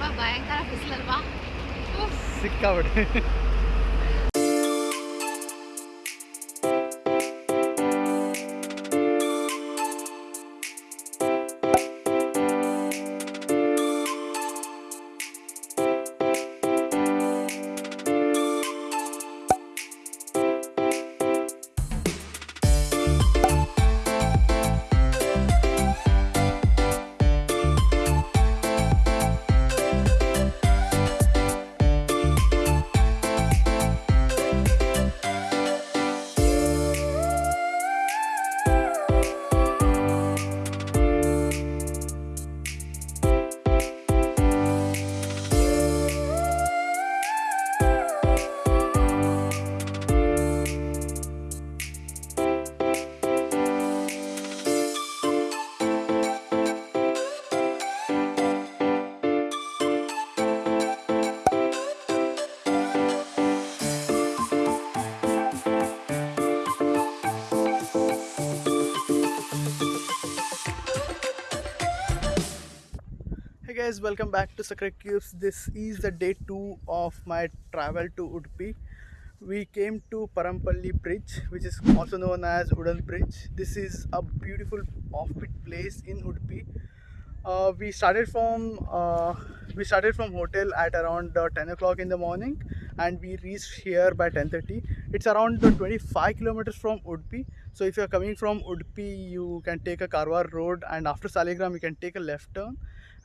ತುಂಬ ಭಯಂಕರ ಬಿಸಿಲಲ್ವಾ ಸಿಕ್ಕಾಬಿಟ್ಟೆ Hey guys, welcome back to Sacred Cubes. This is the day two of my travel to Udupi. We came to Parampalli Bridge, which is also known as Udan Bridge. This is a beautiful offbeat place in Udupi. Uh, we started from uh, we started from hotel at around uh, 10 o'clock in the morning, and we reached here by 10:30. It's around uh, 25 kilometers from Udupi. So if you're coming from Udupi, you can take a Karwar road, and after Saligram, you can take a left turn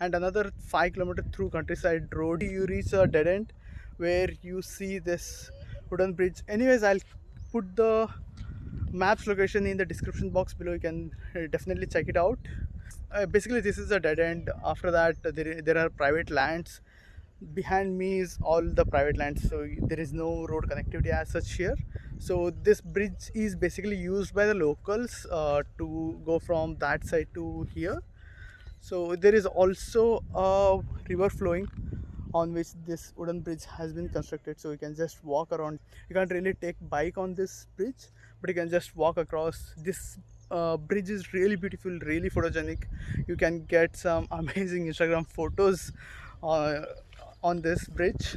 and another five kilometer through countryside road. You reach a dead end where you see this wooden bridge. Anyways i'll put the maps location in the description box below. You can uh, definitely check it out. Uh, basically this is a dead end. After that there, there are private lands. Behind me is all the private lands so there is no road connectivity as such here. So this bridge is basically used by the locals uh, to go from that side to here so there is also a river flowing on which this wooden bridge has been constructed. So you can just walk around. You can't really take bike on this bridge but you can just walk across. This uh, bridge is really beautiful really photogenic. You can get some amazing instagram photos uh, on this bridge.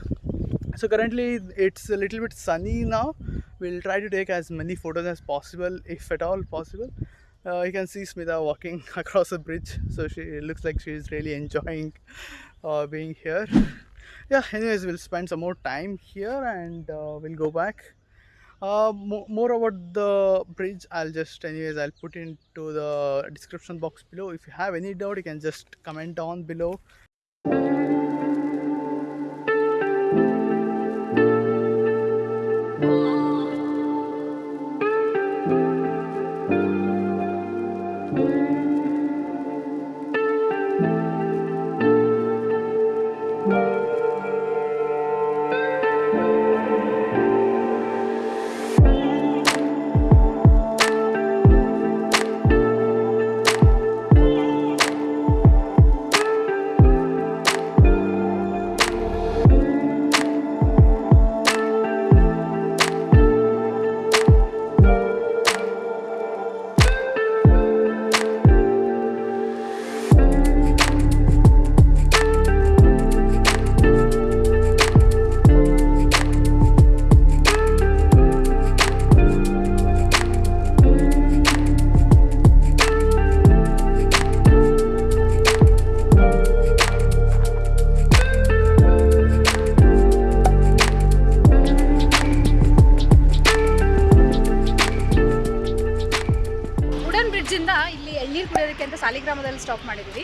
So currently it's a little bit sunny now. We'll try to take as many photos as possible if at all possible uh, you can see Smita walking across the bridge. So she looks like she's really enjoying uh, being here. Yeah anyways we'll spend some more time here and uh, we'll go back. Uh, mo- more about the bridge i'll just anyways i'll put into the description box below. If you have any doubt you can just comment down below ಅಂತ ಸಾಲಿಗ್ರಾಮದಲ್ಲಿ stop ಮಾಡಿದ್ವಿ.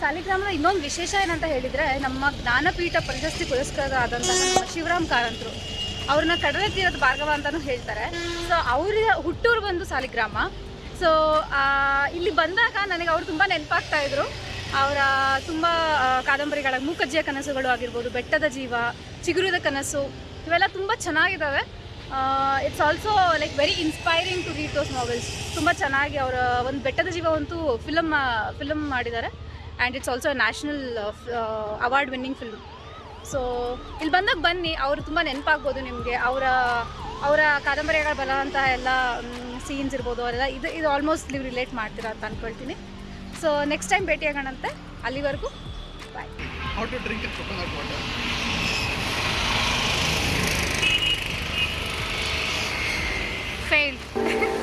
ಸಾಲಿಗ್ರಾಮದ ಇನ್ನೊಂದು ವಿಶೇಷ ಏನಂತ ಹೇಳಿದರೆ, ನಮ್ಮ ಜ್ಞಾನಪೀಠ ಪ್ರಶಸ್ತಿ ಪುರಸ್ಕೃತರಾದಂತಹ ನಮ್ಮ ಶಿವರಾಮ್ ಕಾರಂತರು ಅವ್ರನ್ನ ಕಡಲ ತೀರದ ಭಾರ್ಗವ ಅಂತಲೂ ಹೇಳ್ತಾರೆ. ಸೊ ಅವರ ಹುಟ್ಟೂರು ಬಂದು ಸಾಲಿಗ್ರಾಮ. ಸೊ ಇಲ್ಲಿ ಬಂದಾಗ ನನಗೆ ಅವ್ರು ತುಂಬ ನೆನಪಾಗ್ತಾ ಇದ್ರು. ಅವರ ತುಂಬ ಕಾದಂಬರಿಗಳ ಮೂಕಜ್ಜಿಯ ಕನಸುಗಳು ಆಗಿರ್ಬೋದು, ಬೆಟ್ಟದ ಜೀವ, ಚಿಗುರಿದ ಕನಸು, ಇವೆಲ್ಲ ತುಂಬ ಚೆನ್ನಾಗಿದ್ದಾವೆ it's also like very inspiring to read those novels ತುಂಬ ಚೆನ್ನಾಗಿ ಅವರ, ಒಂದು ಬೆಟ್ಟದ ಜೀವ ಅಂತೂ ಫಿಲಮ್ ಫಿಲಮ್ ಮಾಡಿದ್ದಾರೆ. And it's also national award winning film so ಇಲ್ಲಿ ಬಂದಾಗ ಬನ್ನಿ, ಅವರು ತುಂಬ ನೆನಪಾಗ್ಬೋದು ನಿಮಗೆ. ಅವರ ಅವರ ಕಾದಂಬರಿಗಳ ಬರುವಂತಹ ಎಲ್ಲ ಸೀನ್ಸ್ ಇರ್ಬೋದು, ಅವರೆಲ್ಲ ಇದು ಇದು ಆಲ್ಮೋಸ್ಟ್ ನೀವು ರಿಲೇಟ್ ಮಾಡ್ತೀರಾ ಅಂತ ಅಂದ್ಕೊಳ್ತೀನಿ ಸೊ ನೆಕ್ಸ್ಟ್ ಟೈಮ್ ಭೇಟಿಯಾಗೋಣಂತೆ. ಅಲ್ಲಿವರೆಗೂ ಬಾಯ್ failed.